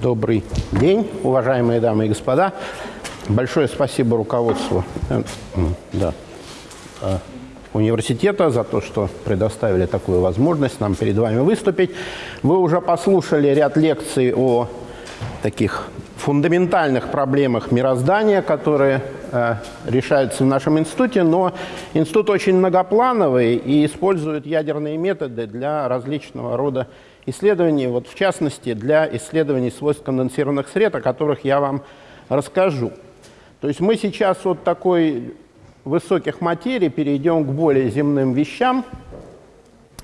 Добрый день, уважаемые дамы и господа. Большое спасибо руководству э, да, э, университета за то, что предоставили такую возможность нам перед вами выступить. Вы уже послушали ряд лекций о таких фундаментальных проблемах мироздания, которые э, решаются в нашем институте, но институт очень многоплановый и использует ядерные методы для различного рода исследований, вот в частности для исследований свойств конденсированных сред, о которых я вам расскажу. То есть мы сейчас от такой высоких материй перейдем к более земным вещам,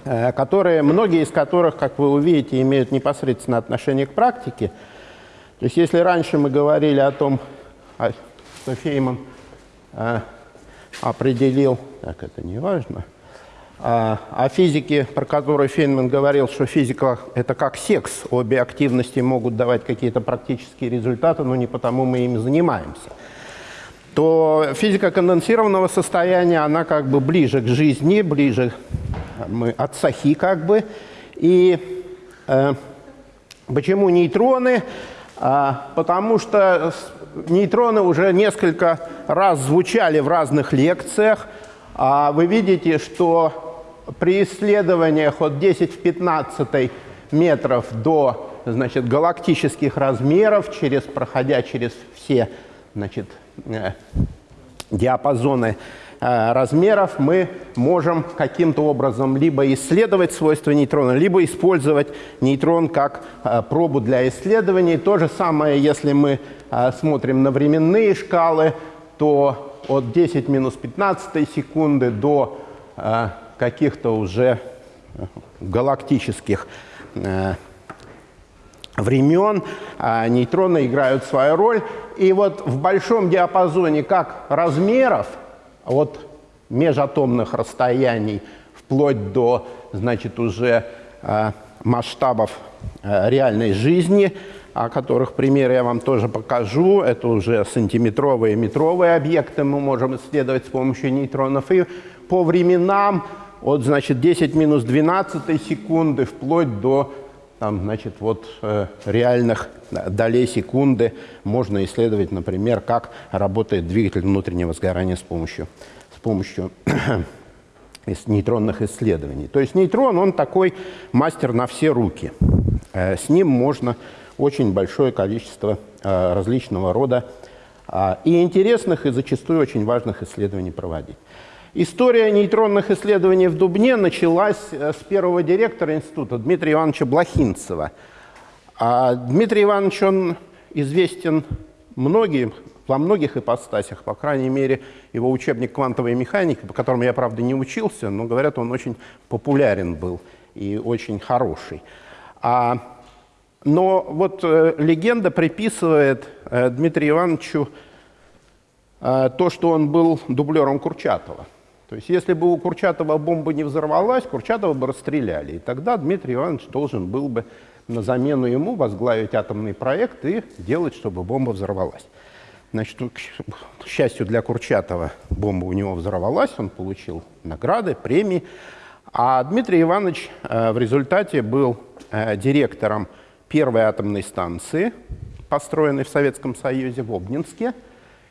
э, которые, многие из которых, как вы увидите, имеют непосредственное отношение к практике. То есть если раньше мы говорили о том, а, что Фейман э, определил, так это не важно, а, о физике, про которую Фейнман говорил, что физика – это как секс, обе активности могут давать какие-то практические результаты, но не потому мы ими занимаемся, то физика конденсированного состояния, она как бы ближе к жизни, ближе мы от сахи как бы. И э, почему нейтроны? А, потому что нейтроны уже несколько раз звучали в разных лекциях. А вы видите, что при исследованиях от 10 в 15 метров до значит, галактических размеров, через, проходя через все значит, э, диапазоны размеров, мы можем каким-то образом либо исследовать свойства нейтрона, либо использовать нейтрон как э, пробу для исследований. То же самое, если мы смотрим на временные шкалы, то от 10 минус 15 секунды до каких-то уже галактических э, времен, нейтроны играют свою роль. И вот в большом диапазоне как размеров, от межатомных расстояний вплоть до, значит, уже э, масштабов э, реальной жизни, о которых примеры я вам тоже покажу. Это уже сантиметровые и метровые объекты мы можем исследовать с помощью нейтронов. И по временам от, значит, 10 минус 12 секунды вплоть до там, значит, вот, э, реальных долей секунды можно исследовать, например, как работает двигатель внутреннего сгорания с помощью, с помощью нейтронных исследований. То есть нейтрон, он такой мастер на все руки. Э, с ним можно очень большое количество э, различного рода э, и интересных, и зачастую очень важных исследований проводить. История нейтронных исследований в Дубне началась э, с первого директора института Дмитрия Ивановича Блохинцева. А Дмитрий Иванович, он известен многим, во многих ипостасях, по крайней мере, его учебник «Квантовая механика», по которому я, правда, не учился, но, говорят, он очень популярен был и очень хороший. А, но вот э, легенда приписывает э, Дмитрию Ивановичу э, то, что он был дублером Курчатова. То есть если бы у Курчатова бомба не взорвалась, Курчатова бы расстреляли. И тогда Дмитрий Иванович должен был бы на замену ему возглавить атомный проект и делать, чтобы бомба взорвалась. Значит, к счастью для Курчатова, бомба у него взорвалась, он получил награды, премии. А Дмитрий Иванович э, в результате был э, директором первой атомной станции, построенной в Советском Союзе в Обнинске –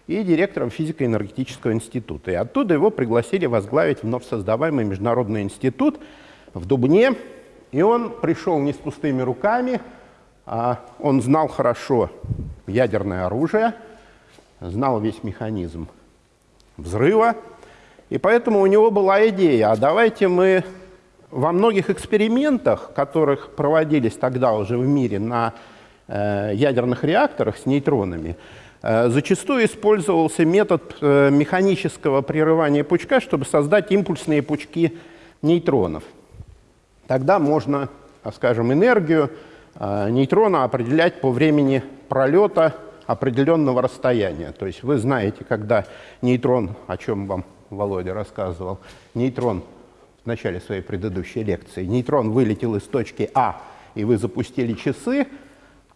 и директором физико-энергетического института. И оттуда его пригласили возглавить вновь создаваемый международный институт в Дубне. И он пришел не с пустыми руками, а он знал хорошо ядерное оружие, знал весь механизм взрыва, и поэтому у него была идея, а давайте мы во многих экспериментах, которых проводились тогда уже в мире на э, ядерных реакторах с нейтронами, зачастую использовался метод э, механического прерывания пучка, чтобы создать импульсные пучки нейтронов. Тогда можно, а, скажем, энергию э, нейтрона определять по времени пролета определенного расстояния. То есть вы знаете, когда нейтрон, о чем вам Володя рассказывал, нейтрон в начале своей предыдущей лекции, нейтрон вылетел из точки А, и вы запустили часы,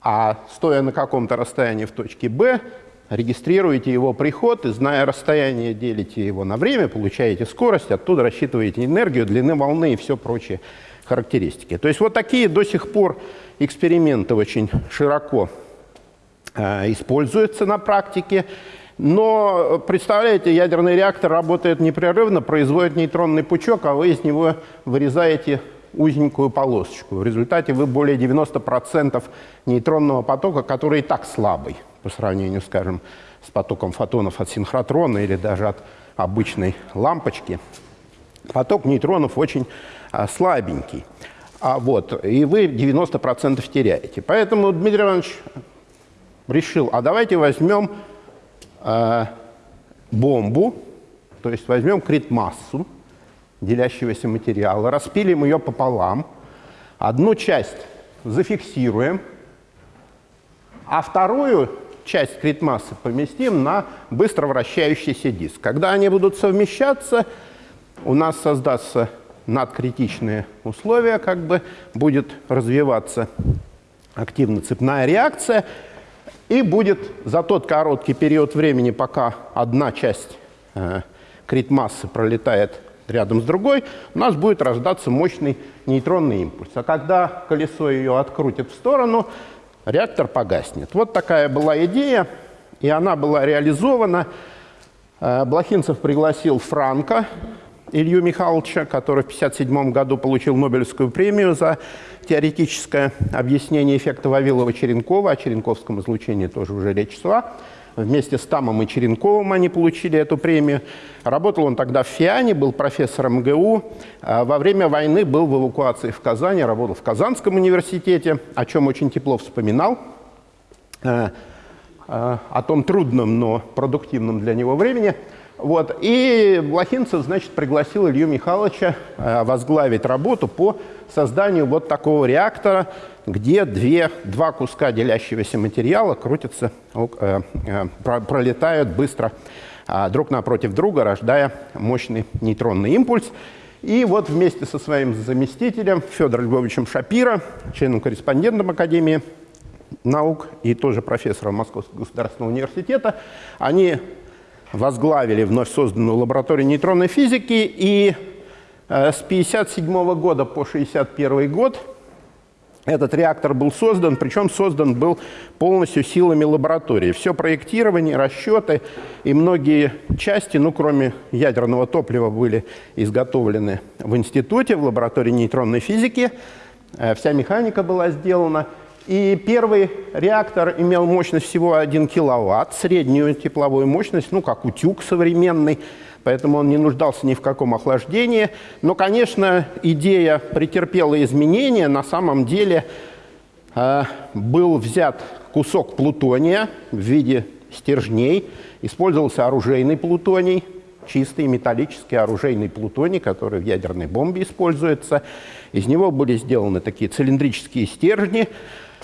а стоя на каком-то расстоянии в точке Б, регистрируете его приход и, зная расстояние, делите его на время, получаете скорость, оттуда рассчитываете энергию, длины волны и все прочие характеристики. То есть вот такие до сих пор эксперименты очень широко э, используются на практике. Но, представляете, ядерный реактор работает непрерывно, производит нейтронный пучок, а вы из него вырезаете узенькую полосочку. В результате вы более 90% нейтронного потока, который и так слабый по сравнению, скажем, с потоком фотонов от синхротрона или даже от обычной лампочки, поток нейтронов очень а, слабенький. А вот, и вы 90% теряете. Поэтому Дмитрий Иванович решил, а давайте возьмем э, бомбу, то есть возьмем крит-массу делящегося материала, распилим ее пополам, одну часть зафиксируем, а вторую часть крит-массы поместим на быстро вращающийся диск. Когда они будут совмещаться, у нас создастся надкритичные условия, как бы будет развиваться активно цепная реакция, и будет за тот короткий период времени, пока одна часть э, крит-массы пролетает рядом с другой, у нас будет рождаться мощный нейтронный импульс. А когда колесо ее открутит в сторону, реактор погаснет. Вот такая была идея, и она была реализована. Э, Блохинцев пригласил Франка, Илью Михайловича, который в 1957 году получил Нобелевскую премию за теоретическое объяснение эффекта Вавилова-Черенкова. О черенковском излучении тоже уже речь шла. Вместе с Тамом и Черенковым они получили эту премию. Работал он тогда в ФИАНе, был профессором МГУ. А во время войны был в эвакуации в Казани, работал в Казанском университете, о чем очень тепло вспоминал. Э, э, о том трудном, но продуктивном для него времени. Вот. И Блохинцев, значит, пригласил Илью Михайловича э, возглавить работу по созданию вот такого реактора, где две, два куска делящегося материала крутятся, э, э, пролетают быстро э, друг напротив друга, рождая мощный нейтронный импульс. И вот вместе со своим заместителем Федором Львовичем Шапира, членом-корреспондентом Академии наук и тоже профессором Московского государственного университета, они возглавили вновь созданную лабораторию нейтронной физики, и э, с 1957 года по 1961 год этот реактор был создан, причем создан был полностью силами лаборатории. Все проектирование, расчеты и многие части, ну, кроме ядерного топлива, были изготовлены в институте, в лаборатории нейтронной физики. Э, вся механика была сделана. И первый реактор имел мощность всего 1 киловатт, среднюю тепловую мощность, ну, как утюг современный, поэтому он не нуждался ни в каком охлаждении. Но, конечно, идея претерпела изменения. На самом деле э, был взят кусок плутония в виде стержней, использовался оружейный плутоний, чистый металлический оружейный плутоний, который в ядерной бомбе используется. Из него были сделаны такие цилиндрические стержни,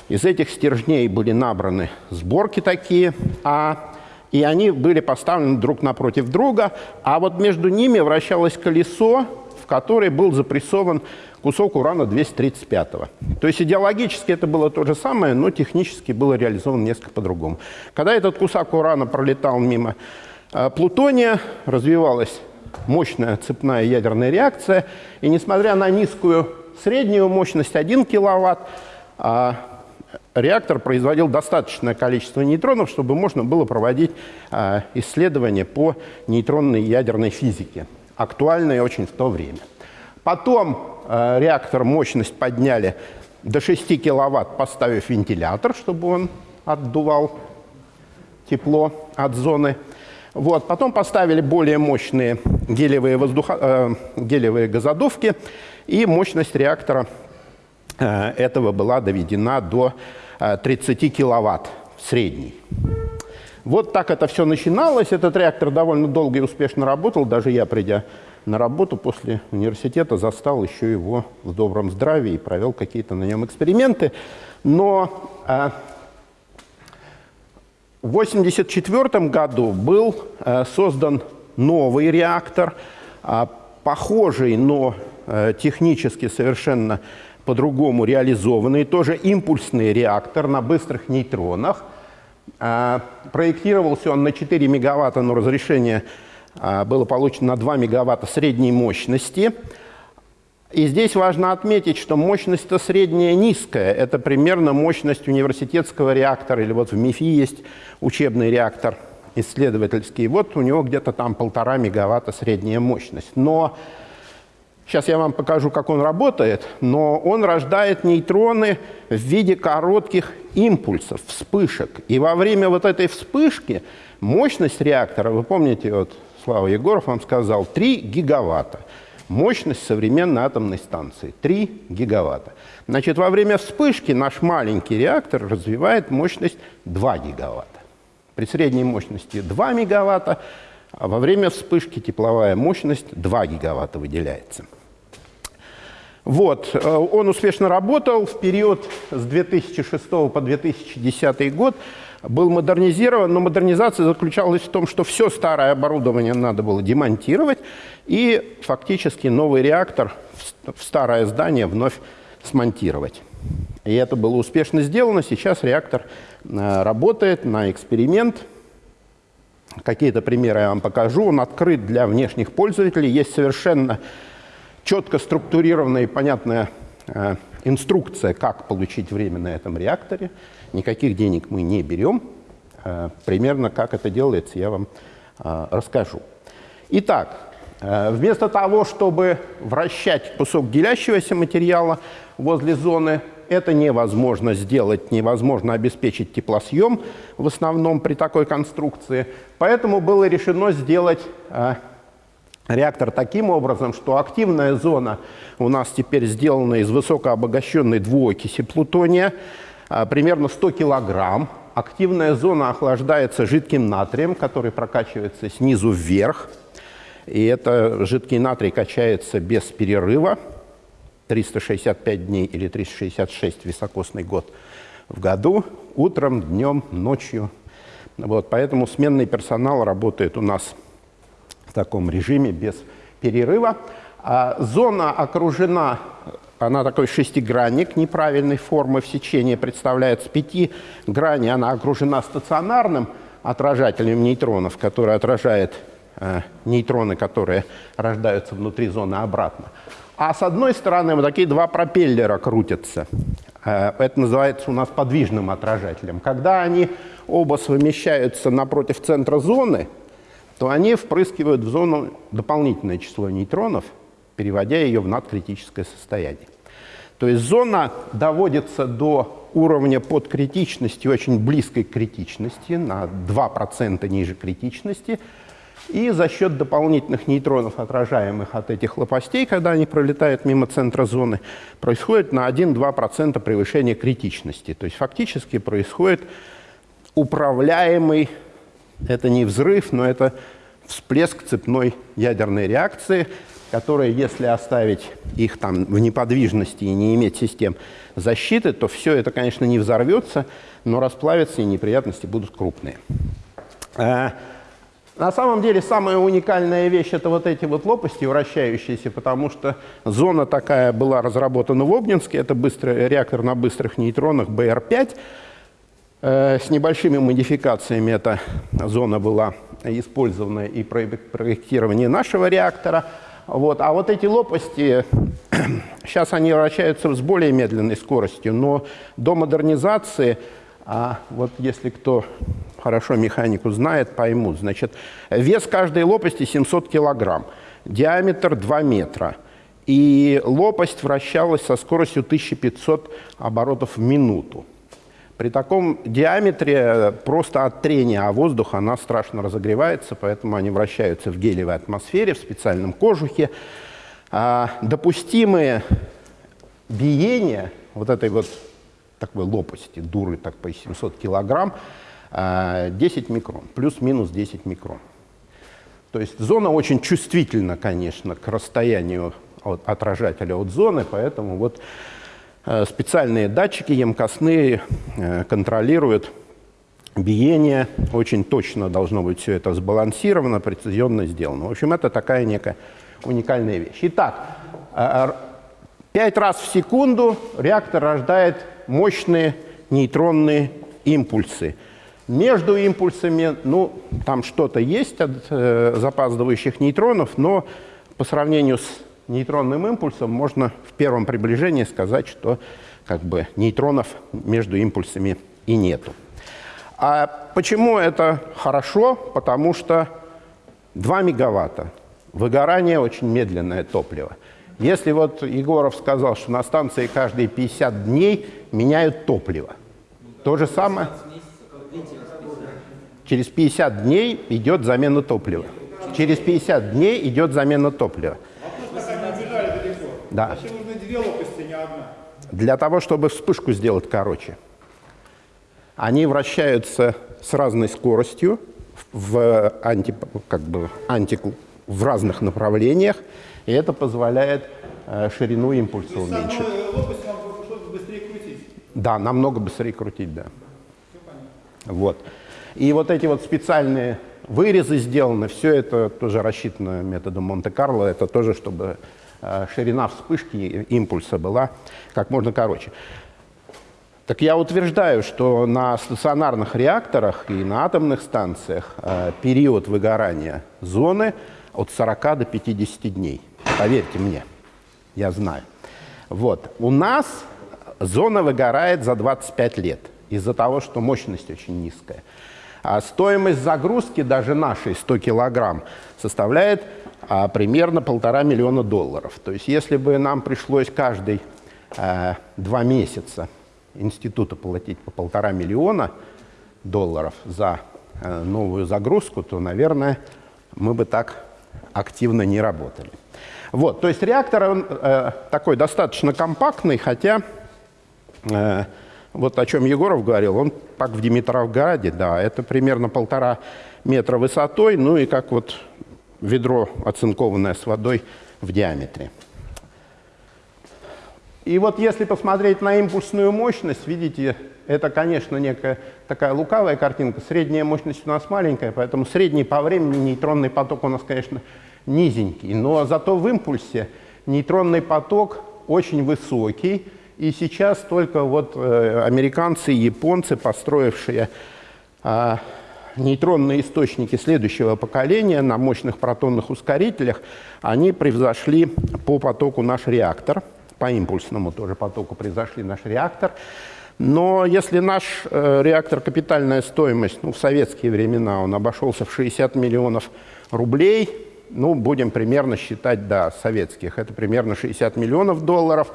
из этих стержней были набраны сборки такие, а, и они были поставлены друг напротив друга, а вот между ними вращалось колесо, в которое был запрессован кусок урана-235. То есть идеологически это было то же самое, но технически было реализовано несколько по-другому. Когда этот кусок урана пролетал мимо э, плутония, развивалась мощная цепная ядерная реакция, и несмотря на низкую среднюю мощность 1 киловатт, а реактор производил достаточное количество нейтронов, чтобы можно было проводить э, исследования по нейтронной ядерной физике, актуальные очень в то время. Потом э, реактор мощность подняли до 6 киловатт, поставив вентилятор, чтобы он отдувал тепло от зоны. Вот. Потом поставили более мощные гелевые, воздуха, э, гелевые газодувки, и мощность реактора этого была доведена до 30 э, киловатт в средний. Вот так это все начиналось. Этот реактор довольно долго и успешно работал. Даже я, придя на работу после университета, застал еще его в добром здравии и провел какие-то на нем эксперименты. Но э, в 1984 году был э, создан новый реактор, э, похожий, но э, технически совершенно по-другому реализованный, тоже импульсный реактор на быстрых нейтронах. А, проектировался он на 4 мегаватта, но разрешение а, было получено на 2 мегаватта средней мощности. И здесь важно отметить, что мощность-то средняя низкая. Это примерно мощность университетского реактора, или вот в МИФИ есть учебный реактор исследовательский. Вот у него где-то там полтора мегаватта средняя мощность. Но Сейчас я вам покажу, как он работает, но он рождает нейтроны в виде коротких импульсов, вспышек. И во время вот этой вспышки мощность реактора, вы помните, вот Слава Егоров вам сказал, 3 гигаватта. Мощность современной атомной станции 3 гигаватта. Значит, во время вспышки наш маленький реактор развивает мощность 2 гигаватта. При средней мощности 2 мегаватта, а во время вспышки тепловая мощность 2 гигаватта выделяется. Вот. Э, он успешно работал в период с 2006 по 2010 год. Был модернизирован, но модернизация заключалась в том, что все старое оборудование надо было демонтировать и фактически новый реактор в старое здание вновь смонтировать. И это было успешно сделано. Сейчас реактор э, работает на эксперимент. Какие-то примеры я вам покажу. Он открыт для внешних пользователей. Есть совершенно четко структурированная и понятная э, инструкция, как получить время на этом реакторе. Никаких денег мы не берем. Э, примерно как это делается, я вам э, расскажу. Итак, э, вместо того, чтобы вращать кусок делящегося материала возле зоны, это невозможно сделать, невозможно обеспечить теплосъем в основном при такой конструкции. Поэтому было решено сделать э, реактор таким образом, что активная зона у нас теперь сделана из высокообогащенной двуокиси плутония, а, примерно 100 килограмм. Активная зона охлаждается жидким натрием, который прокачивается снизу вверх. И это жидкий натрий качается без перерыва. 365 дней или 366 високосный год в году, утром, днем, ночью. Вот, поэтому сменный персонал работает у нас таком режиме без перерыва. А зона окружена, она такой шестигранник неправильной формы в сечении представляет. С пяти граней она окружена стационарным отражателем нейтронов, который отражает э, нейтроны, которые рождаются внутри зоны обратно. А с одной стороны вот такие два пропеллера крутятся. Э, это называется у нас подвижным отражателем. Когда они оба совмещаются напротив центра зоны, то они впрыскивают в зону дополнительное число нейтронов, переводя ее в надкритическое состояние. То есть зона доводится до уровня подкритичности, очень близкой к критичности, на 2% ниже критичности, и за счет дополнительных нейтронов, отражаемых от этих лопастей, когда они пролетают мимо центра зоны, происходит на 1-2% превышение критичности. То есть фактически происходит управляемый это не взрыв, но это всплеск цепной ядерной реакции, которая, если оставить их там в неподвижности и не иметь систем защиты, то все это, конечно, не взорвется, но расплавится, и неприятности будут крупные. А, на самом деле, самая уникальная вещь – это вот эти вот лопасти вращающиеся, потому что зона такая была разработана в Обнинске, это быстрый реактор на быстрых нейтронах БР-5, Э, с небольшими модификациями эта зона была использована и при проектировании нашего реактора. Вот. А вот эти лопасти, сейчас они вращаются с более медленной скоростью, но до модернизации, а вот если кто хорошо механику знает, поймут, значит, вес каждой лопасти 700 килограмм, диаметр 2 метра. И лопасть вращалась со скоростью 1500 оборотов в минуту. При таком диаметре просто от трения о воздух она страшно разогревается, поэтому они вращаются в гелевой атмосфере, в специальном кожухе. А допустимые биения вот этой вот такой лопасти, дуры так по 700 килограмм, 10 а, микрон, плюс-минус 10 микрон. То есть зона очень чувствительна, конечно, к расстоянию от отражателя от зоны, поэтому вот Э, специальные датчики емкостные э, контролируют биение. Очень точно должно быть все это сбалансировано, прецизионно сделано. В общем, это такая некая уникальная вещь. Итак, э, пять раз в секунду реактор рождает мощные нейтронные импульсы. Между импульсами, ну, там что-то есть от э, запаздывающих нейтронов, но по сравнению с нейтронным импульсом можно в первом приближении сказать, что как бы нейтронов между импульсами и нету. А почему это хорошо? Потому что 2 мегаватта. Выгорание очень медленное топливо. Если вот Егоров сказал, что на станции каждые 50 дней меняют топливо, то же самое через 50 дней идет замена топлива. Через 50 дней идет замена топлива. Да. Зачем нужны две лопасти, не одна? Для того, чтобы вспышку сделать короче. Они вращаются с разной скоростью в, анти, как бы, анти, в разных направлениях, и это позволяет э, ширину импульса уменьшить. лопасть нам быстрее крутить? Да, намного быстрее крутить, да. Вот. И вот эти вот специальные вырезы сделаны, все это тоже рассчитано методом Монте-Карло, это тоже, чтобы ширина вспышки импульса была как можно короче. Так я утверждаю, что на стационарных реакторах и на атомных станциях э, период выгорания зоны от 40 до 50 дней. Поверьте мне, я знаю. Вот. У нас зона выгорает за 25 лет из-за того, что мощность очень низкая. А стоимость загрузки даже нашей 100 килограмм составляет а, примерно полтора миллиона долларов. То есть если бы нам пришлось каждый а, два месяца института платить по полтора миллиона долларов за э, новую загрузку, то, наверное, мы бы так активно не работали. Вот, то есть реактор он, э, такой достаточно компактный, хотя э, вот о чем Егоров говорил, он как в Димитровграде, да, это примерно полтора метра высотой, ну и как вот ведро оцинкованное с водой в диаметре. И вот если посмотреть на импульсную мощность, видите, это, конечно, некая такая лукавая картинка. Средняя мощность у нас маленькая, поэтому средний по времени нейтронный поток у нас, конечно, низенький. Но зато в импульсе нейтронный поток очень высокий. И сейчас только вот э, американцы и японцы, построившие э, нейтронные источники следующего поколения на мощных протонных ускорителях, они превзошли по потоку наш реактор – по импульсному тоже потоку произошли наш реактор. Но если наш э, реактор капитальная стоимость, ну, в советские времена он обошелся в 60 миллионов рублей, ну, будем примерно считать, да, советских, это примерно 60 миллионов долларов,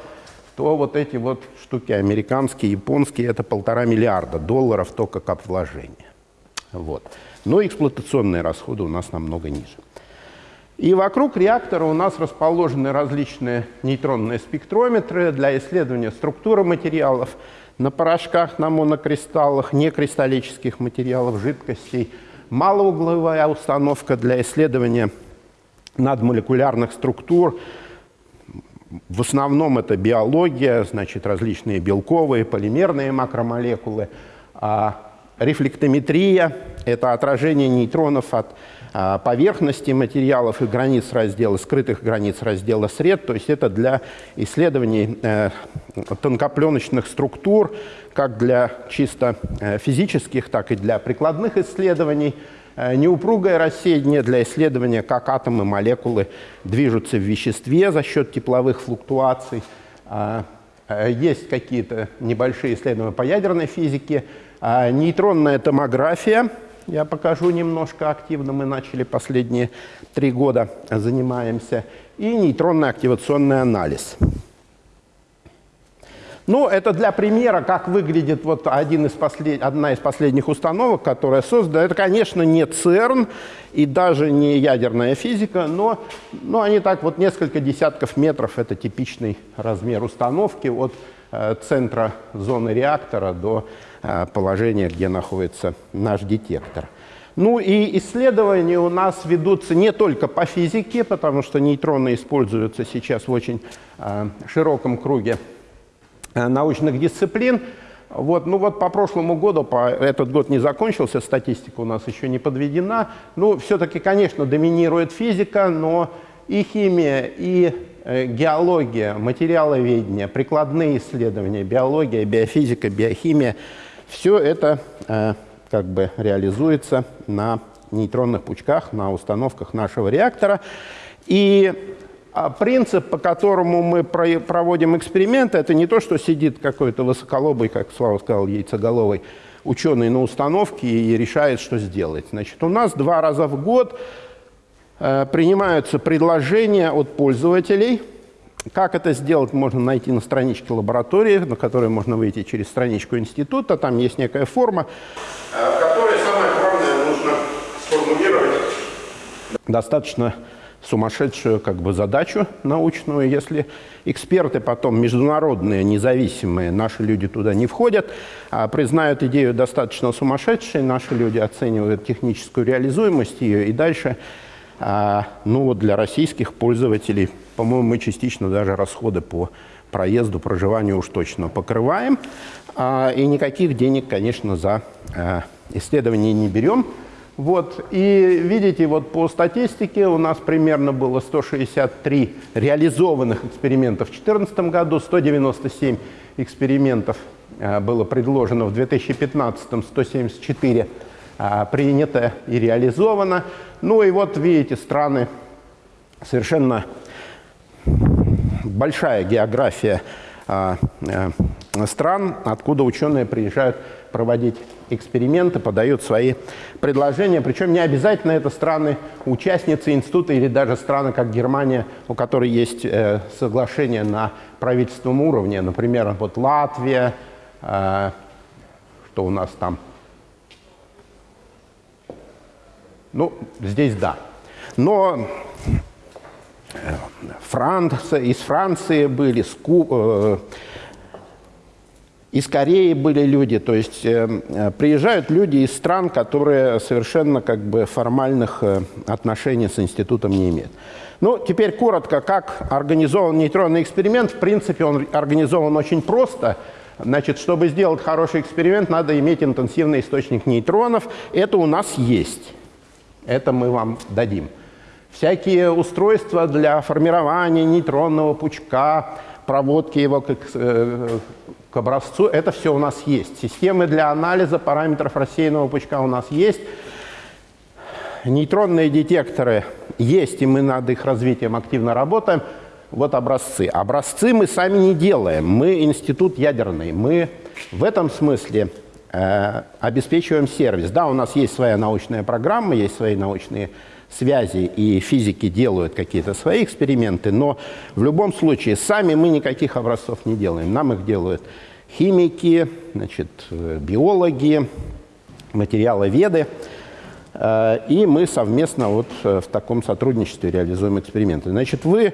то вот эти вот штуки американские, японские, это полтора миллиарда долларов только как вложение. Вот. Но эксплуатационные расходы у нас намного ниже. И вокруг реактора у нас расположены различные нейтронные спектрометры для исследования структуры материалов на порошках, на монокристаллах, некристаллических материалов, жидкостей. Малоугловая установка для исследования надмолекулярных структур. В основном это биология, значит, различные белковые, полимерные макромолекулы. А рефлектометрия – это отражение нейтронов от а, поверхности материалов и границ раздела, скрытых границ раздела сред. То есть это для исследований э, тонкопленочных структур, как для чисто э, физических, так и для прикладных исследований. Э, неупругое рассеяние для исследования, как атомы, молекулы движутся в веществе за счет тепловых флуктуаций. А, есть какие-то небольшие исследования по ядерной физике. А, нейтронная томография – я покажу немножко активно. Мы начали последние три года занимаемся. И нейтронный активационный анализ. Ну, это для примера, как выглядит вот один из послед... одна из последних установок, которая создана. Это, конечно, не ЦЕРН и даже не ядерная физика, но, но они так вот несколько десятков метров. Это типичный размер установки от э, центра зоны реактора до положение, где находится наш детектор. Ну и исследования у нас ведутся не только по физике, потому что нейтроны используются сейчас в очень э, широком круге э, научных дисциплин. Вот, ну вот по прошлому году, по, этот год не закончился, статистика у нас еще не подведена. Ну, все-таки, конечно, доминирует физика, но и химия, и э, геология, материаловедение, прикладные исследования, биология, биофизика, биохимия – все это э, как бы реализуется на нейтронных пучках, на установках нашего реактора. И а, принцип, по которому мы проводим эксперименты, это не то, что сидит какой-то высоколобый, как Слава сказал, яйцеголовый ученый на установке и решает, что сделать. Значит, у нас два раза в год э, принимаются предложения от пользователей. Как это сделать, можно найти на страничке лаборатории, на которой можно выйти через страничку института. Там есть некая форма, э, в которой самое главное нужно сформулировать. Достаточно сумасшедшую как бы, задачу научную. Если эксперты потом международные, независимые, наши люди туда не входят, а признают идею достаточно сумасшедшей, наши люди оценивают техническую реализуемость ее, и дальше, ну вот для российских пользователей, по-моему, мы частично даже расходы по проезду, проживанию уж точно покрываем, а, и никаких денег, конечно, за а, исследования не берем. Вот, и видите, вот по статистике у нас примерно было 163 реализованных экспериментов в 2014 году, 197 экспериментов э, было предложено в 2015, 174 э, принято и реализовано. Ну и вот видите, страны совершенно большая география э, стран, откуда ученые приезжают проводить эксперименты, подают свои предложения. Причем не обязательно это страны-участницы института или даже страны, как Германия, у которой есть э, соглашение на правительственном уровне. Например, вот Латвия, э, что у нас там? Ну, здесь да. Но э, Франция, из Франции были, Ску, э, из Кореи были люди, то есть э, э, приезжают люди из стран, которые совершенно как бы формальных э, отношений с институтом не имеют. Ну, теперь коротко, как организован нейтронный эксперимент. В принципе, он организован очень просто. Значит, чтобы сделать хороший эксперимент, надо иметь интенсивный источник нейтронов. Это у нас есть. Это мы вам дадим. Всякие устройства для формирования нейтронного пучка, проводки его к, э, к образцу, это все у нас есть. Системы для анализа параметров рассеянного пучка у нас есть. Нейтронные детекторы есть, и мы над их развитием активно работаем. Вот образцы. Образцы мы сами не делаем. Мы институт ядерный. Мы в этом смысле обеспечиваем сервис. Да, у нас есть своя научная программа, есть свои научные связи и физики делают какие-то свои эксперименты, но в любом случае сами мы никаких образцов не делаем. Нам их делают химики, значит, биологи, материаловеды. Э, и мы совместно вот э, в таком сотрудничестве реализуем эксперименты. Значит, вы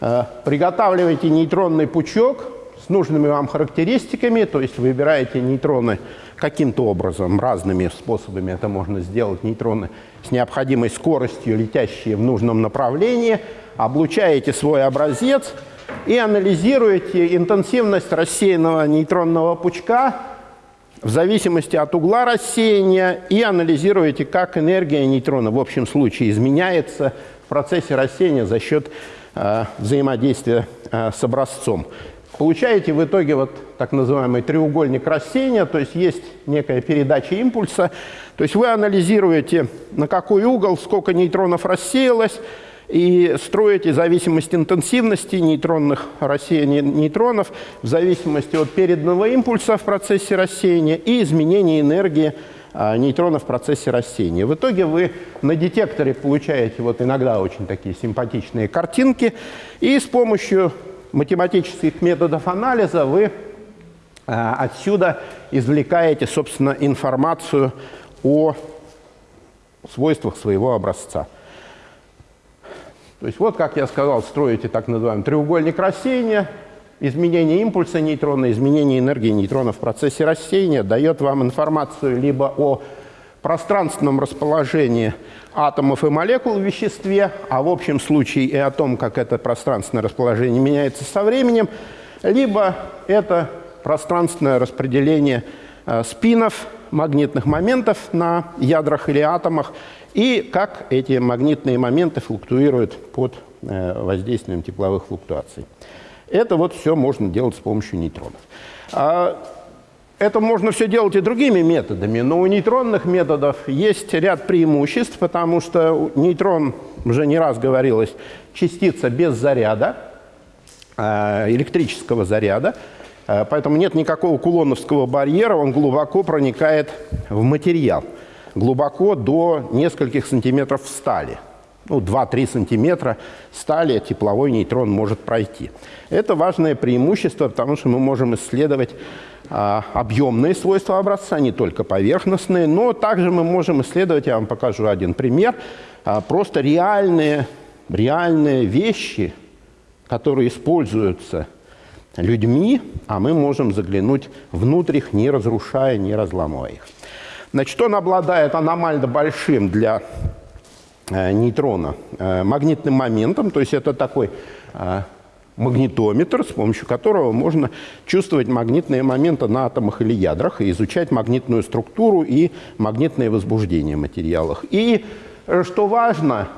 э, приготавливаете нейтронный пучок с нужными вам характеристиками, то есть выбираете нейтроны каким-то образом, разными способами это можно сделать, нейтроны с необходимой скоростью, летящие в нужном направлении, облучаете свой образец и анализируете интенсивность рассеянного нейтронного пучка в зависимости от угла рассеяния и анализируете, как энергия нейтрона в общем случае изменяется в процессе рассеяния за счет э, взаимодействия э, с образцом. Получаете в итоге вот так называемый треугольник рассеяния, то есть есть некая передача импульса. То есть вы анализируете, на какой угол, сколько нейтронов рассеялось, и строите зависимость интенсивности нейтронных рассеяний нейтронов в зависимости от переданного импульса в процессе рассеяния и изменения энергии а, нейтронов в процессе рассеяния. В итоге вы на детекторе получаете вот иногда очень такие симпатичные картинки, и с помощью математических методов анализа вы а, отсюда извлекаете, собственно, информацию о свойствах своего образца. То есть вот, как я сказал, строите так называемый треугольник рассеяния, изменение импульса нейтрона, изменение энергии нейтрона в процессе рассеяния дает вам информацию либо о пространственном расположении атомов и молекул в веществе, а в общем случае и о том, как это пространственное расположение меняется со временем, либо это пространственное распределение э, спинов, магнитных моментов на ядрах или атомах, и как эти магнитные моменты флуктуируют под э, воздействием тепловых флуктуаций. Это вот все можно делать с помощью нейтронов. Это можно все делать и другими методами, но у нейтронных методов есть ряд преимуществ, потому что нейтрон, уже не раз говорилось, частица без заряда, э, электрического заряда, э, поэтому нет никакого кулоновского барьера, он глубоко проникает в материал, глубоко до нескольких сантиметров стали – ну, 2-3 сантиметра стали тепловой нейтрон может пройти. Это важное преимущество, потому что мы можем исследовать а, объемные свойства образца, не только поверхностные, но также мы можем исследовать, я вам покажу один пример, а, просто реальные, реальные вещи, которые используются людьми, а мы можем заглянуть внутрь их, не разрушая, не разламывая их. Значит, он обладает аномально большим для нейтрона э, магнитным моментом, то есть это такой э, магнитометр, с помощью которого можно чувствовать магнитные моменты на атомах или ядрах и изучать магнитную структуру и магнитное возбуждение в материалах. И, что важно,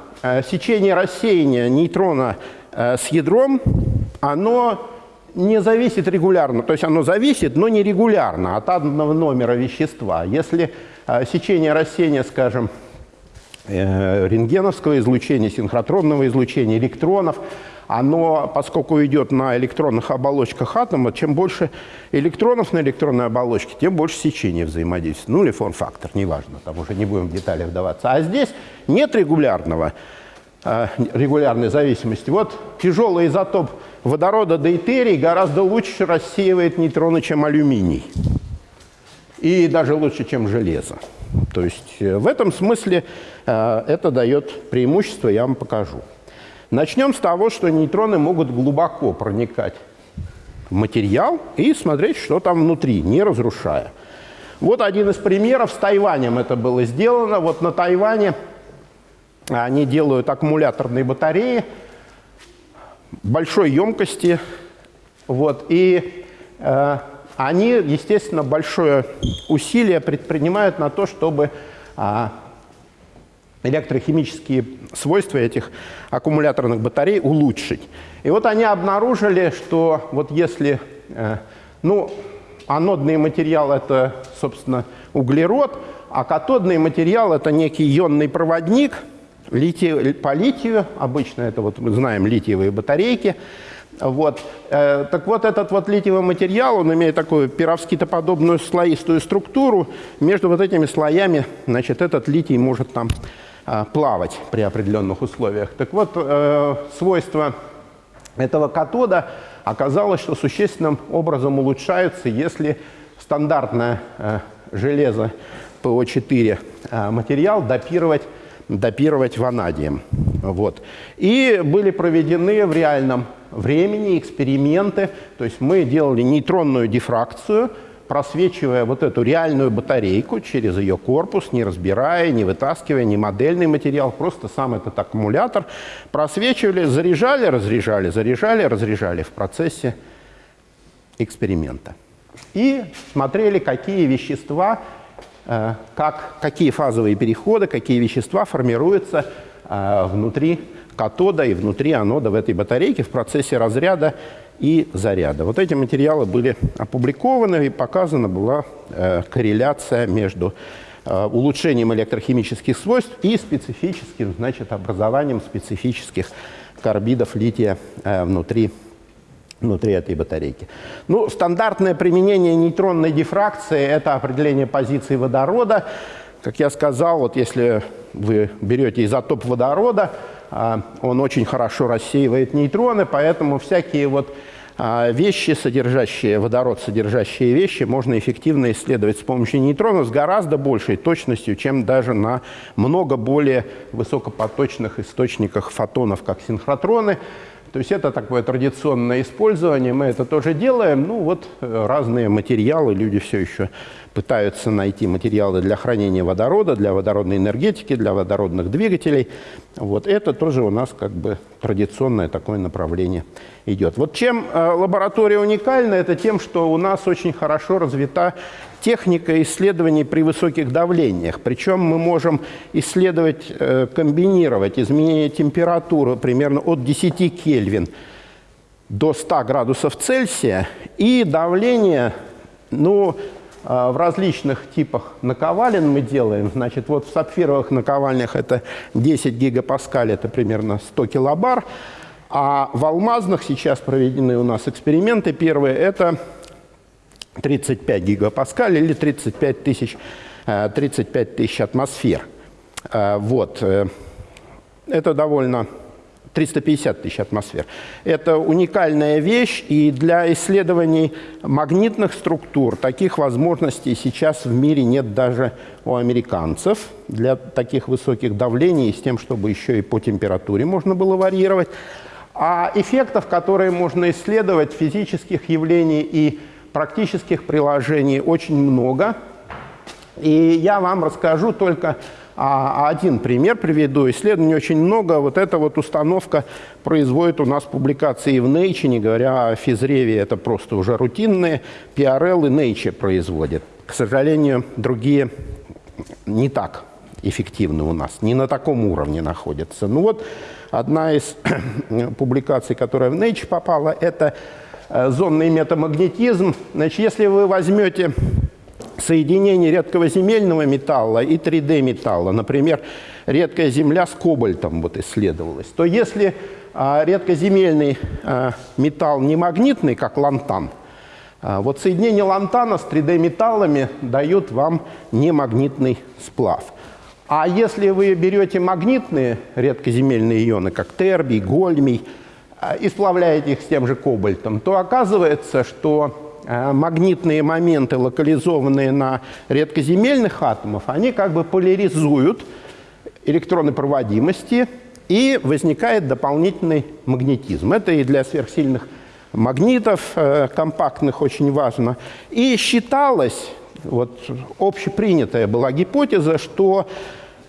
сечение рассеяния нейтрона с ядром, оно не зависит регулярно, то есть оно зависит, но не регулярно от атомного номера вещества. Если сечение рассеяния, скажем, Э, рентгеновского излучения, синхротронного излучения, электронов, оно, поскольку идет на электронных оболочках атома, чем больше электронов на электронной оболочке, тем больше сечения взаимодействия. Ну или форм-фактор, неважно, там уже не будем в детали вдаваться. А здесь нет регулярного, э, регулярной зависимости. Вот тяжелый изотоп водорода дейтерий гораздо лучше рассеивает нейтроны, чем алюминий. И даже лучше, чем железо. То есть э, в этом смысле э, это дает преимущество, я вам покажу. Начнем с того, что нейтроны могут глубоко проникать в материал и смотреть, что там внутри, не разрушая. Вот один из примеров. С Тайванем это было сделано. Вот на Тайване они делают аккумуляторные батареи большой емкости. Вот, и э, они, естественно, большое усилие предпринимают на то, чтобы а, электрохимические свойства этих аккумуляторных батарей улучшить. И вот они обнаружили, что вот если, э, ну, анодный материал – это, собственно, углерод, а катодный материал – это некий ионный проводник литий, по литию, обычно это вот мы знаем литиевые батарейки – вот. Э, так вот, этот вот литиевый материал, он имеет такую пировскитоподобную слоистую структуру. Между вот этими слоями, значит, этот литий может там э, плавать при определенных условиях. Так вот, э, свойства этого катода оказалось, что существенным образом улучшаются, если стандартное железо ПО4 материал допировать допировать ванадием. Вот. И были проведены в реальном времени эксперименты, то есть мы делали нейтронную дифракцию, просвечивая вот эту реальную батарейку через ее корпус, не разбирая, не вытаскивая, не модельный материал, просто сам этот аккумулятор, просвечивали, заряжали, разряжали, заряжали, разряжали в процессе эксперимента. И смотрели, какие вещества как, какие фазовые переходы, какие вещества формируются э, внутри катода и внутри анода в этой батарейке в процессе разряда и заряда. Вот эти материалы были опубликованы и показана была э, корреляция между улучшением электрохимических свойств и специфическим, значит, образованием специфических карбидов лития внутри внутри этой батарейки. Ну, стандартное применение нейтронной дифракции – это определение позиции водорода. Как я сказал, вот если вы берете изотоп водорода, а, он очень хорошо рассеивает нейтроны, поэтому всякие вот а, вещи, содержащие водород, содержащие вещи, можно эффективно исследовать с помощью нейтронов с гораздо большей точностью, чем даже на много более высокопоточных источниках фотонов, как синхротроны. То есть это такое традиционное использование, мы это тоже делаем. Ну вот э, разные материалы, люди все еще пытаются найти материалы для хранения водорода, для водородной энергетики, для водородных двигателей. Вот это тоже у нас как бы традиционное такое направление идет. Вот чем э, лаборатория уникальна, это тем, что у нас очень хорошо развита техника исследований при высоких давлениях. Причем мы можем исследовать, э, комбинировать изменение температуры примерно от 10 Кельвин до 100 градусов Цельсия и давление, ну, в различных типах наковален мы делаем. Значит, вот в сапфировых наковальнях это 10 гигапаскаль, это примерно 100 килобар. А в алмазных сейчас проведены у нас эксперименты. Первые – это 35 гигапаскаль или 35 тысяч, 35 э, тысяч атмосфер. Э, вот. Э, это довольно 350 тысяч атмосфер. Это уникальная вещь, и для исследований магнитных структур таких возможностей сейчас в мире нет даже у американцев. Для таких высоких давлений, с тем, чтобы еще и по температуре можно было варьировать. А эффектов, которые можно исследовать, физических явлений и практических приложений очень много. И я вам расскажу только а, один пример приведу. Исследований очень много. Вот эта вот установка производит у нас публикации в Nature, не говоря о физреве, это просто уже рутинные. PRL и Nature производят. К сожалению, другие не так эффективны у нас, не на таком уровне находятся. Ну вот одна из публикаций, которая в Nature попала, это э, зонный метамагнетизм. Значит, если вы возьмете соединение редкого земельного металла и 3D-металла, например, редкая земля с кобальтом вот исследовалась, то если а, редкоземельный а, металл не магнитный, как лантан, а, вот соединение лантана с 3D-металлами дают вам немагнитный сплав. А если вы берете магнитные редкоземельные ионы, как тербий, гольмий, а, и сплавляете их с тем же кобальтом, то оказывается, что магнитные моменты, локализованные на редкоземельных атомах, они как бы поляризуют электроны проводимости, и возникает дополнительный магнетизм. Это и для сверхсильных магнитов э, компактных очень важно. И считалось, вот общепринятая была гипотеза, что,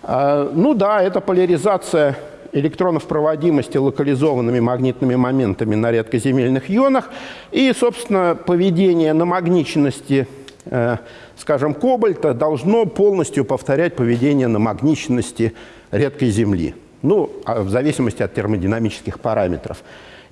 э, ну да, это поляризация электронов проводимости локализованными магнитными моментами на редкоземельных ионах и, собственно, поведение на магничности, э, скажем, кобальта должно полностью повторять поведение на магничности редкой Земли, ну, а в зависимости от термодинамических параметров.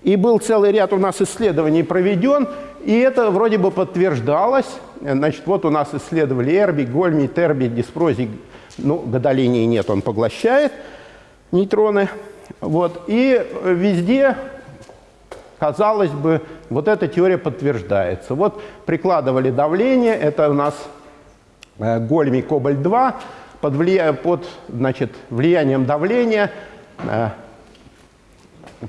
И был целый ряд у нас исследований проведен, и это вроде бы подтверждалось. Значит, вот у нас исследовали эрби, гольми, терби, диспрозий. Ну, гадолиния нет, он поглощает нейтроны. Вот. И везде, казалось бы, вот эта теория подтверждается. Вот прикладывали давление, это у нас э, гольмий кобальт-2, под, влия... под значит, влиянием давления э,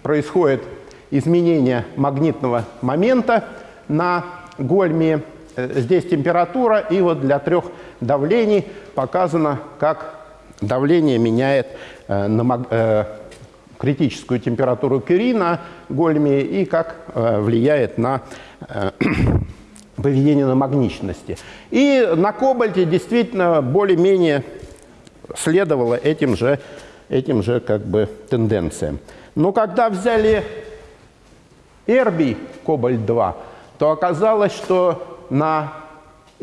происходит изменение магнитного момента на гольмии. Э, здесь температура, и вот для трех давлений показано, как давление меняет критическую температуру Кюри на гольме и как э, влияет на э, поведение на магничности. И на кобальте действительно более-менее следовало этим же, этим же как бы тенденциям. Но когда взяли эрбий кобальт-2, то оказалось, что на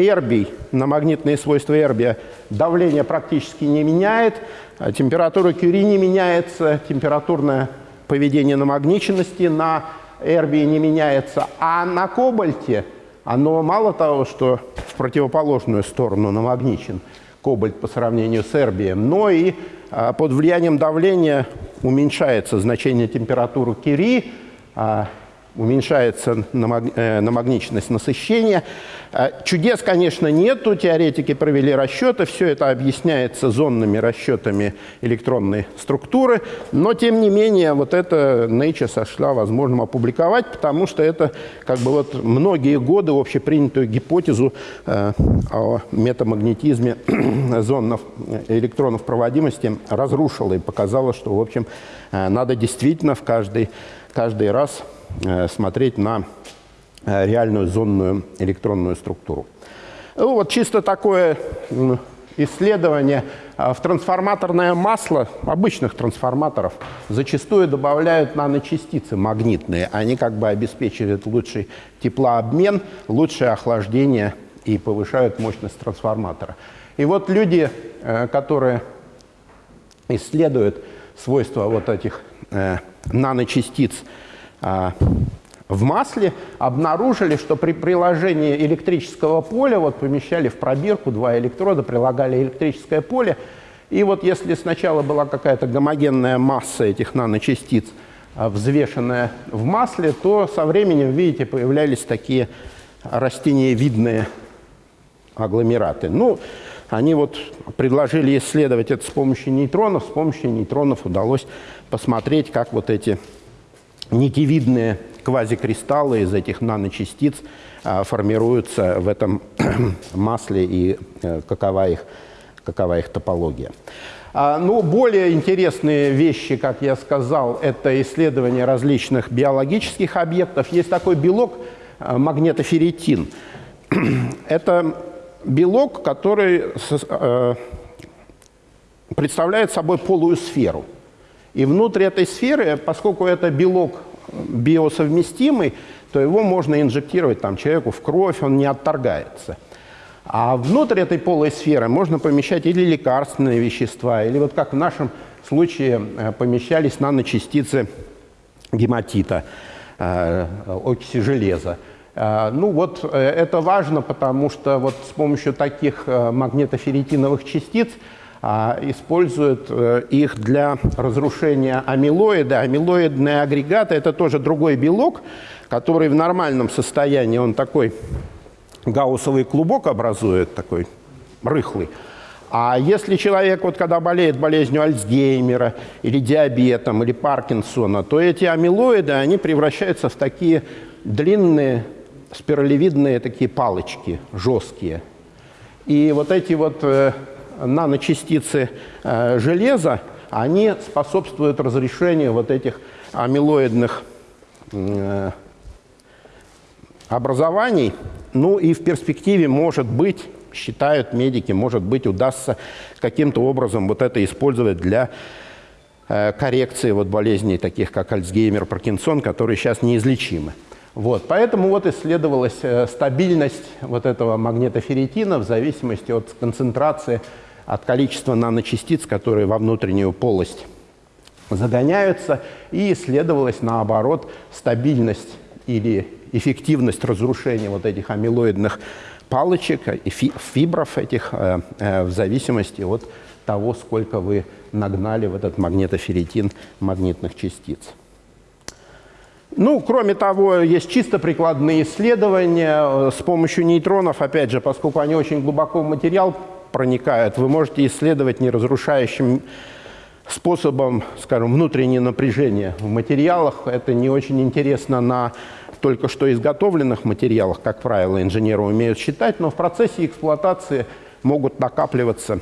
эрбий, на магнитные свойства эрбия. Давление практически не меняет, а температура Кюри не меняется, температурное поведение намагниченности на эрбии не меняется, а на кобальте оно мало того, что в противоположную сторону намагничен кобальт по сравнению с эрбием, но и а, под влиянием давления уменьшается значение температуры Кюри, а, уменьшается э, намагниченность насыщения. Э, чудес, конечно, нету. Теоретики провели расчеты. Все это объясняется зонными расчетами электронной структуры. Но, тем не менее, вот это Nature сошла возможным опубликовать, потому что это как бы вот многие годы общепринятую гипотезу э, о метамагнетизме зонов электронов проводимости разрушила и показала, что, в общем, надо действительно в каждый, каждый раз Э, смотреть на э, реальную зонную электронную структуру. Ну, вот чисто такое исследование. А, в трансформаторное масло обычных трансформаторов зачастую добавляют наночастицы магнитные. Они как бы обеспечивают лучший теплообмен, лучшее охлаждение и повышают мощность трансформатора. И вот люди, э, которые исследуют свойства вот этих наночастиц в масле, обнаружили, что при приложении электрического поля, вот помещали в пробирку два электрода, прилагали электрическое поле, и вот если сначала была какая-то гомогенная масса этих наночастиц, а, взвешенная в масле, то со временем, видите, появлялись такие растениевидные агломераты. Ну, они вот предложили исследовать это с помощью нейтронов. С помощью нейтронов удалось посмотреть, как вот эти нитевидные квазикристаллы из этих наночастиц а, формируются в этом масле и а, какова, их, какова их топология. А, ну, более интересные вещи, как я сказал, это исследование различных биологических объектов. Есть такой белок а, магнетоферритин. Это белок, который э, представляет собой полую сферу. И внутри этой сферы, поскольку это белок биосовместимый, то его можно инжектировать там, человеку в кровь, он не отторгается. А внутрь этой полой сферы можно помещать или лекарственные вещества, или вот как в нашем случае э, помещались наночастицы гематита, э, окиси железа. Э, ну вот это важно, потому что вот с помощью таких магнитоферритиновых частиц используют их для разрушения амилоида. Амилоидные агрегаты – это тоже другой белок, который в нормальном состоянии, он такой гауссовый клубок образует, такой рыхлый. А если человек, вот когда болеет болезнью Альцгеймера или диабетом, или Паркинсона, то эти амилоиды, они превращаются в такие длинные спиралевидные такие палочки, жесткие. И вот эти вот э, наночастицы э, железа, они способствуют разрешению вот этих амилоидных э, образований. Ну и в перспективе, может быть, считают медики, может быть, удастся каким-то образом вот это использовать для э, коррекции вот болезней, таких как Альцгеймер, Паркинсон, которые сейчас неизлечимы. Вот, поэтому вот исследовалась стабильность вот этого магнитоферритина в зависимости от концентрации, от количества наночастиц, которые во внутреннюю полость загоняются, и исследовалась, наоборот, стабильность или эффективность разрушения вот этих амилоидных палочек, фибров этих, э, э, в зависимости от того, сколько вы нагнали в этот магнитоферритин магнитных частиц. Ну, кроме того, есть чисто прикладные исследования э, с помощью нейтронов, опять же, поскольку они очень глубоко в материал проникают, вы можете исследовать неразрушающим способом, скажем, внутреннее напряжение в материалах. Это не очень интересно на только что изготовленных материалах, как правило, инженеры умеют считать, но в процессе эксплуатации могут накапливаться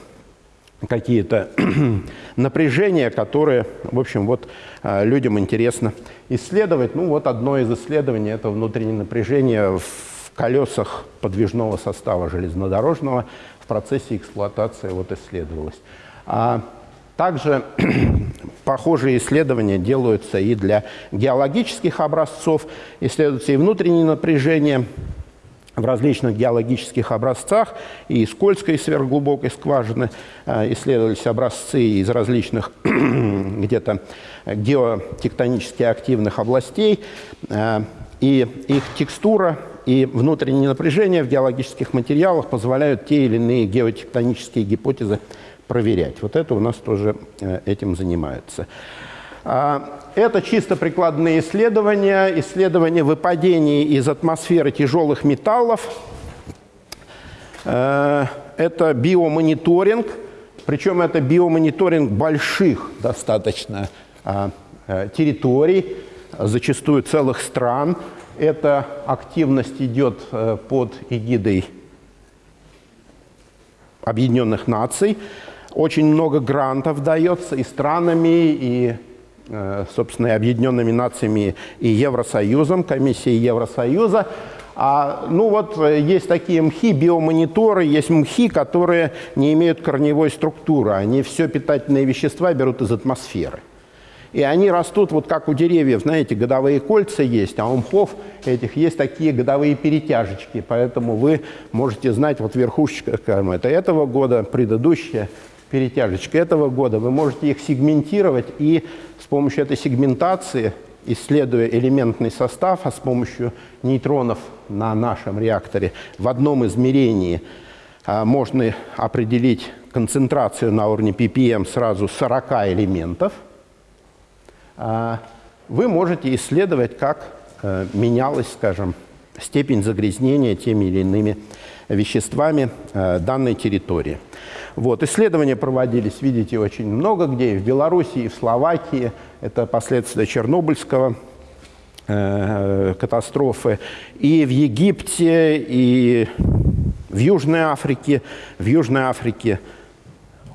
какие-то напряжения, которые, в общем, вот э, людям интересно исследовать. Ну вот одно из исследований – это внутреннее напряжение в колесах подвижного состава железнодорожного процессе эксплуатации вот исследовалось. А также похожие исследования делаются и для геологических образцов, исследуются и внутренние напряжения в различных геологических образцах, и из Кольской и сверхглубокой скважины э, исследовались образцы из различных где-то геотектонически активных областей, э, и их текстура и внутреннее напряжение в геологических материалах позволяют те или иные геотектонические гипотезы проверять. Вот это у нас тоже э, этим занимаются. А, это чисто прикладные исследования, исследования выпадений из атмосферы тяжелых металлов. Э, это биомониторинг, причем это биомониторинг больших достаточно а, э, территорий, зачастую целых стран. Эта активность идет под эгидой Объединенных Наций. Очень много грантов дается и странами, и, э, собственно, и Объединенными Нациями, и Евросоюзом, комиссией Евросоюза. А, ну вот э, есть такие мхи, биомониторы, есть мхи, которые не имеют корневой структуры. Они все питательные вещества берут из атмосферы. И они растут вот как у деревьев, знаете, годовые кольца есть, а у мхов этих есть такие годовые перетяжечки. Поэтому вы можете знать, вот верхушечка, скажем, это этого года, предыдущая, перетяжечка этого года. Вы можете их сегментировать и с помощью этой сегментации исследуя элементный состав, а с помощью нейтронов на нашем реакторе в одном измерении а, можно определить концентрацию на уровне ppm сразу 40 элементов, вы можете исследовать, как э, менялась, скажем, степень загрязнения теми или иными веществами э, данной территории. Вот. Исследования проводились, видите, очень много где, и в Беларуси, и в Словакии. Это последствия Чернобыльского э, катастрофы. И в Египте, и в Южной Африке. В Южной Африке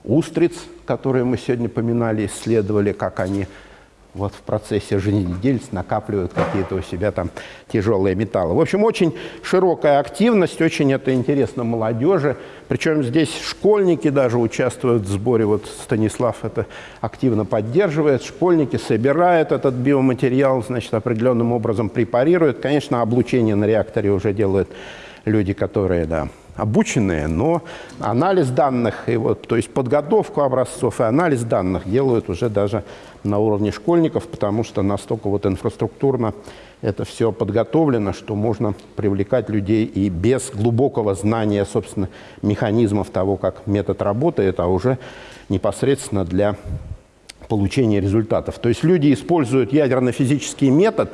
устриц, которые мы сегодня поминали, исследовали, как они вот в процессе жизнедеятельности накапливают какие-то у себя там тяжелые металлы. В общем, очень широкая активность, очень это интересно молодежи. Причем здесь школьники даже участвуют в сборе. Вот Станислав это активно поддерживает. Школьники собирают этот биоматериал, значит, определенным образом препарируют. Конечно, облучение на реакторе уже делают люди, которые, да, обученные, но анализ данных, и вот, то есть подготовку образцов и анализ данных делают уже даже на уровне школьников, потому что настолько вот инфраструктурно это все подготовлено, что можно привлекать людей и без глубокого знания, собственно, механизмов того, как метод работает, а уже непосредственно для получения результатов. То есть люди используют ядерно-физический метод,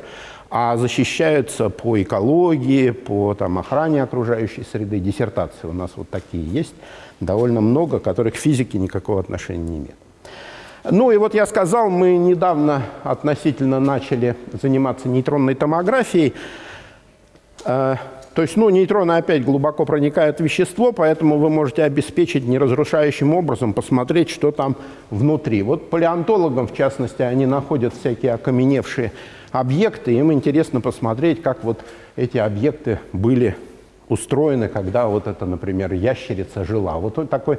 а защищаются по экологии, по там, охране окружающей среды. Диссертации у нас вот такие есть, довольно много, которых к физике никакого отношения не имеют. Ну и вот я сказал, мы недавно относительно начали заниматься нейтронной томографией. Э, то есть, ну, нейтроны опять глубоко проникают в вещество, поэтому вы можете обеспечить неразрушающим образом посмотреть, что там внутри. Вот палеонтологам, в частности, они находят всякие окаменевшие объекты, им интересно посмотреть, как вот эти объекты были устроены, когда вот это, например, ящерица жила. Вот такой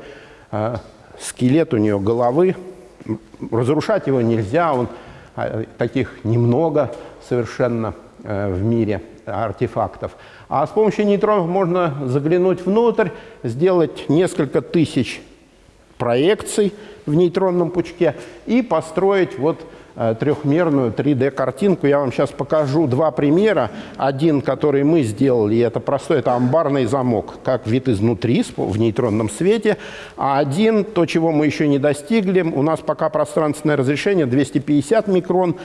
э, скелет у нее головы, разрушать его нельзя, он, а, таких немного совершенно э, в мире артефактов. А с помощью нейтронов можно заглянуть внутрь, сделать несколько тысяч проекций в нейтронном пучке и построить вот Э, трехмерную 3D-картинку. Я вам сейчас покажу два примера. Один, который мы сделали, это простой, это амбарный замок, как вид изнутри в нейтронном свете. А один, то, чего мы еще не достигли, у нас пока пространственное разрешение 250 микрон.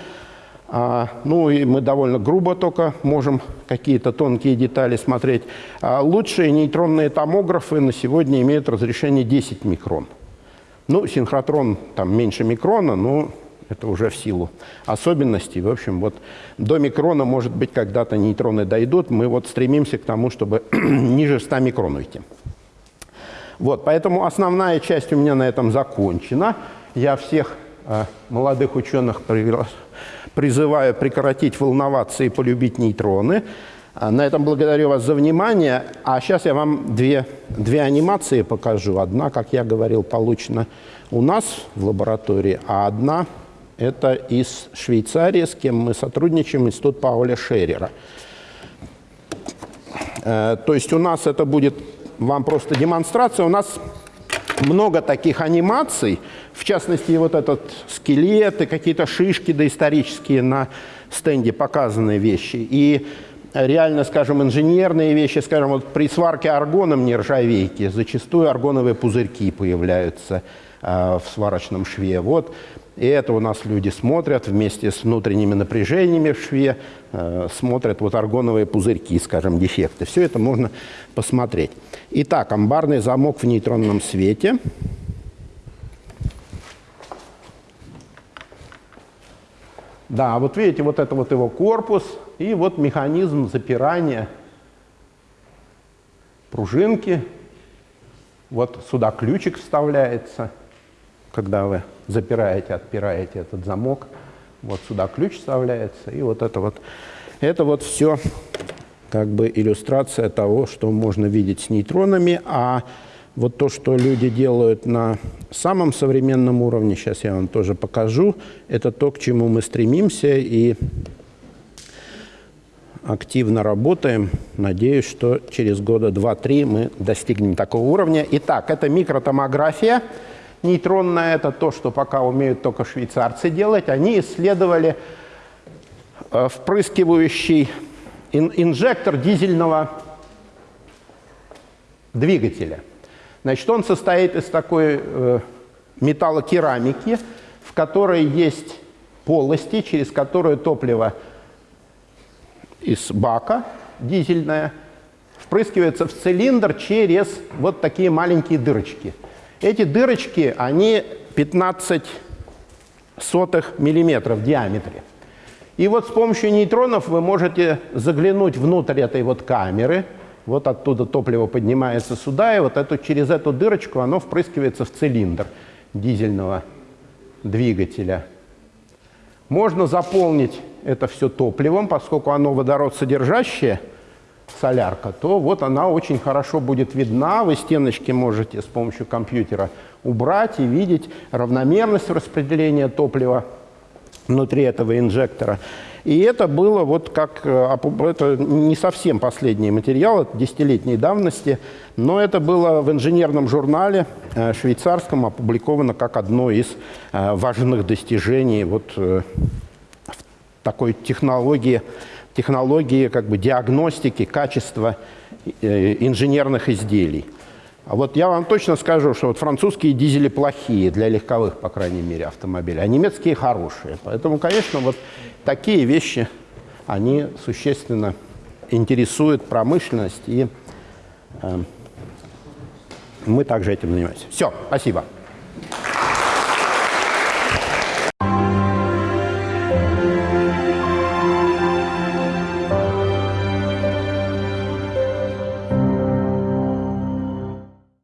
А, ну и мы довольно грубо только можем какие-то тонкие детали смотреть. А лучшие нейтронные томографы на сегодня имеют разрешение 10 микрон. Ну, синхротрон там меньше микрона, но это уже в силу особенностей. В общем, вот до микрона, может быть, когда-то нейтроны дойдут. Мы вот стремимся к тому, чтобы ниже 100 микрон уйти. Вот, поэтому основная часть у меня на этом закончена. Я всех э, молодых ученых призываю прекратить волноваться и полюбить нейтроны. А, на этом благодарю вас за внимание. А сейчас я вам две, две анимации покажу. Одна, как я говорил, получена у нас в лаборатории, а одна это из Швейцарии, с кем мы сотрудничаем, институт Пауля Шерера. Э, то есть у нас это будет вам просто демонстрация. У нас много таких анимаций, в частности, вот этот скелет и какие-то шишки доисторические на стенде показанные вещи. И реально, скажем, инженерные вещи, скажем, вот при сварке аргоном нержавейки зачастую аргоновые пузырьки появляются э, в сварочном шве. Вот и это у нас люди смотрят вместе с внутренними напряжениями в шве, э, смотрят вот аргоновые пузырьки, скажем, дефекты. Все это можно посмотреть. Итак, амбарный замок в нейтронном свете. Да, вот видите, вот это вот его корпус и вот механизм запирания пружинки. Вот сюда ключик вставляется, когда вы запираете, отпираете этот замок. Вот сюда ключ вставляется, и вот это вот, это вот все как бы иллюстрация того, что можно видеть с нейтронами, а вот то, что люди делают на самом современном уровне, сейчас я вам тоже покажу, это то, к чему мы стремимся и активно работаем. Надеюсь, что через года два-три мы достигнем такого уровня. Итак, это микротомография. Нейтронная – это то, что пока умеют только швейцарцы делать. Они исследовали э, впрыскивающий инжектор дизельного двигателя. Значит, он состоит из такой э, металлокерамики, в которой есть полости, через которые топливо из бака дизельное впрыскивается в цилиндр через вот такие маленькие дырочки. Эти дырочки, они 15 сотых миллиметров в диаметре. И вот с помощью нейтронов вы можете заглянуть внутрь этой вот камеры. Вот оттуда топливо поднимается сюда, и вот эту, через эту дырочку оно впрыскивается в цилиндр дизельного двигателя. Можно заполнить это все топливом, поскольку оно водород содержащее, солярка, то вот она очень хорошо будет видна. Вы стеночки можете с помощью компьютера убрать и видеть равномерность распределения топлива внутри этого инжектора. И это было вот как, э, это не совсем последний материал, это десятилетней давности, но это было в инженерном журнале э, швейцарском опубликовано как одно из э, важных достижений вот такой технологии, технологии как бы диагностики качества инженерных изделий. А вот я вам точно скажу, что вот французские дизели плохие для легковых, по крайней мере, автомобилей, а немецкие хорошие. Поэтому, конечно, вот такие вещи, они существенно интересуют промышленность, и э, мы также этим занимаемся. Все, спасибо.